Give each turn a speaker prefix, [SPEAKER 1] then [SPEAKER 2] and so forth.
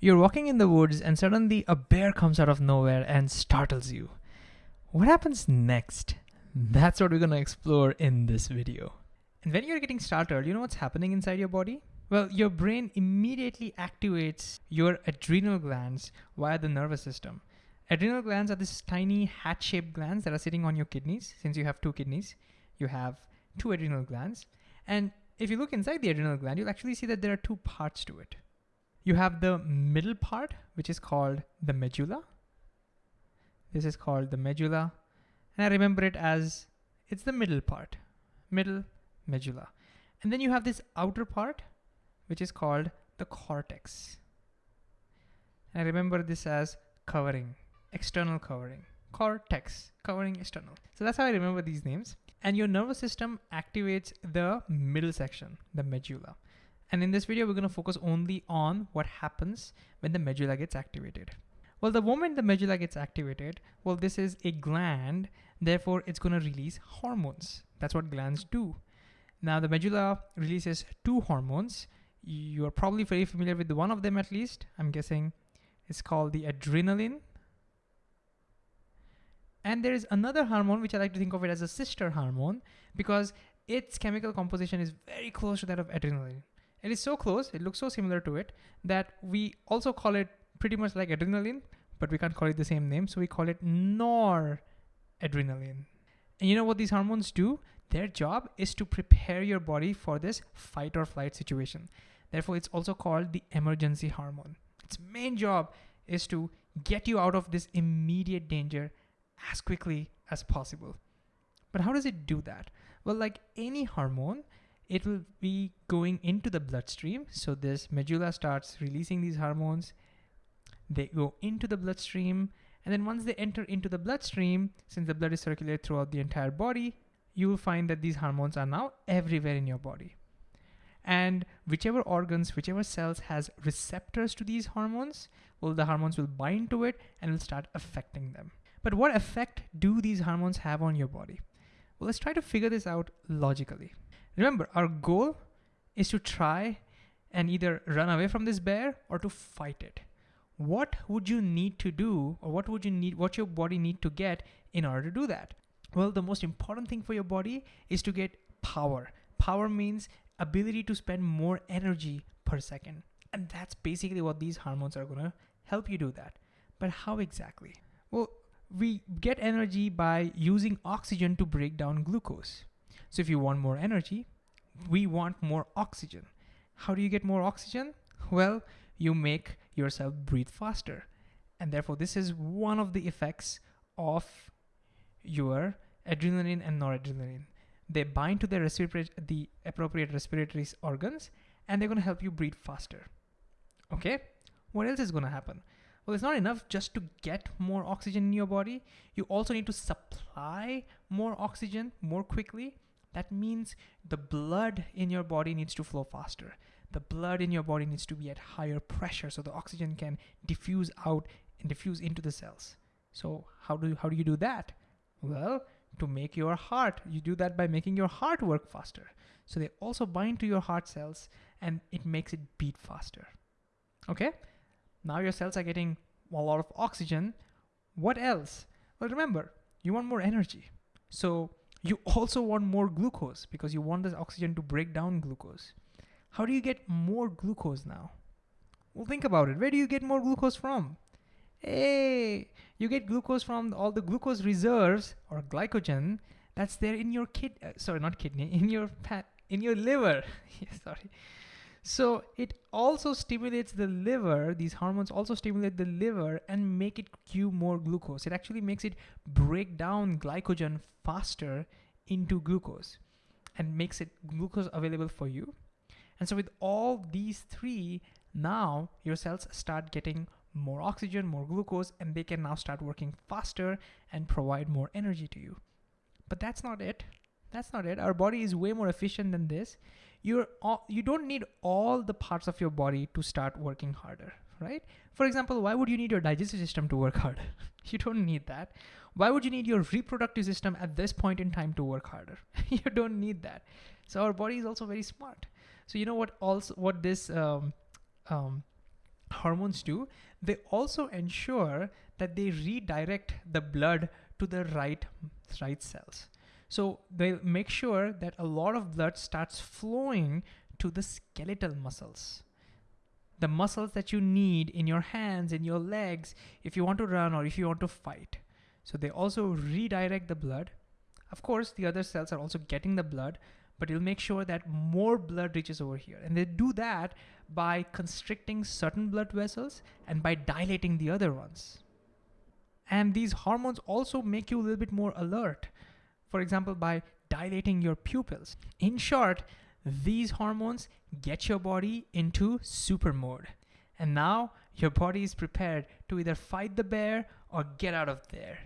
[SPEAKER 1] You're walking in the woods and suddenly a bear comes out of nowhere and startles you. What happens next? That's what we're gonna explore in this video. And when you're getting startled, you know what's happening inside your body? Well, your brain immediately activates your adrenal glands via the nervous system. Adrenal glands are these tiny hat-shaped glands that are sitting on your kidneys. Since you have two kidneys, you have two adrenal glands. And if you look inside the adrenal gland, you'll actually see that there are two parts to it. You have the middle part, which is called the medulla. This is called the medulla. And I remember it as, it's the middle part, middle medulla. And then you have this outer part, which is called the cortex. And I remember this as covering, external covering, cortex, covering external. So that's how I remember these names. And your nervous system activates the middle section, the medulla. And in this video, we're gonna focus only on what happens when the medulla gets activated. Well, the moment the medulla gets activated, well, this is a gland, therefore it's gonna release hormones. That's what glands do. Now the medulla releases two hormones. You are probably very familiar with one of them at least. I'm guessing it's called the adrenaline. And there is another hormone, which I like to think of it as a sister hormone because its chemical composition is very close to that of adrenaline. It is so close, it looks so similar to it, that we also call it pretty much like adrenaline, but we can't call it the same name, so we call it noradrenaline. And you know what these hormones do? Their job is to prepare your body for this fight or flight situation. Therefore, it's also called the emergency hormone. Its main job is to get you out of this immediate danger as quickly as possible. But how does it do that? Well, like any hormone, it will be going into the bloodstream. So this medulla starts releasing these hormones. They go into the bloodstream. And then once they enter into the bloodstream, since the blood is circulated throughout the entire body, you will find that these hormones are now everywhere in your body. And whichever organs, whichever cells has receptors to these hormones, well, the hormones will bind to it and will start affecting them. But what effect do these hormones have on your body? Well, let's try to figure this out logically. Remember, our goal is to try and either run away from this bear or to fight it. What would you need to do or what would you need, what your body need to get in order to do that? Well, the most important thing for your body is to get power. Power means ability to spend more energy per second. And that's basically what these hormones are gonna help you do that. But how exactly? Well, we get energy by using oxygen to break down glucose. So if you want more energy, we want more oxygen. How do you get more oxygen? Well, you make yourself breathe faster. And therefore, this is one of the effects of your adrenaline and noradrenaline. They bind to the, the appropriate respiratory organs and they're going to help you breathe faster. Okay? What else is going to happen? Well, it's not enough just to get more oxygen in your body. You also need to supply more oxygen more quickly that means the blood in your body needs to flow faster. The blood in your body needs to be at higher pressure so the oxygen can diffuse out and diffuse into the cells. So how do, how do you do that? Well, to make your heart, you do that by making your heart work faster. So they also bind to your heart cells and it makes it beat faster. Okay, now your cells are getting a lot of oxygen. What else? Well, remember, you want more energy. So you also want more glucose because you want this oxygen to break down glucose. How do you get more glucose now? Well, think about it. Where do you get more glucose from? Hey, you get glucose from all the glucose reserves or glycogen that's there in your kid, uh, sorry, not kidney, in your fat, in your liver. sorry. So it also stimulates the liver, these hormones also stimulate the liver and make it cue more glucose. It actually makes it break down glycogen faster into glucose and makes it glucose available for you. And so with all these three, now your cells start getting more oxygen, more glucose, and they can now start working faster and provide more energy to you. But that's not it. That's not it. Our body is way more efficient than this you're all, you don't need all the parts of your body to start working harder, right? For example, why would you need your digestive system to work harder? you don't need that. Why would you need your reproductive system at this point in time to work harder? you don't need that. So our body is also very smart. So you know what also what this um, um, hormones do, they also ensure that they redirect the blood to the right, right cells. So they'll make sure that a lot of blood starts flowing to the skeletal muscles. The muscles that you need in your hands, in your legs, if you want to run or if you want to fight. So they also redirect the blood. Of course, the other cells are also getting the blood, but it'll make sure that more blood reaches over here. And they do that by constricting certain blood vessels and by dilating the other ones. And these hormones also make you a little bit more alert. For example, by dilating your pupils. In short, these hormones get your body into super mode. And now your body is prepared to either fight the bear or get out of there.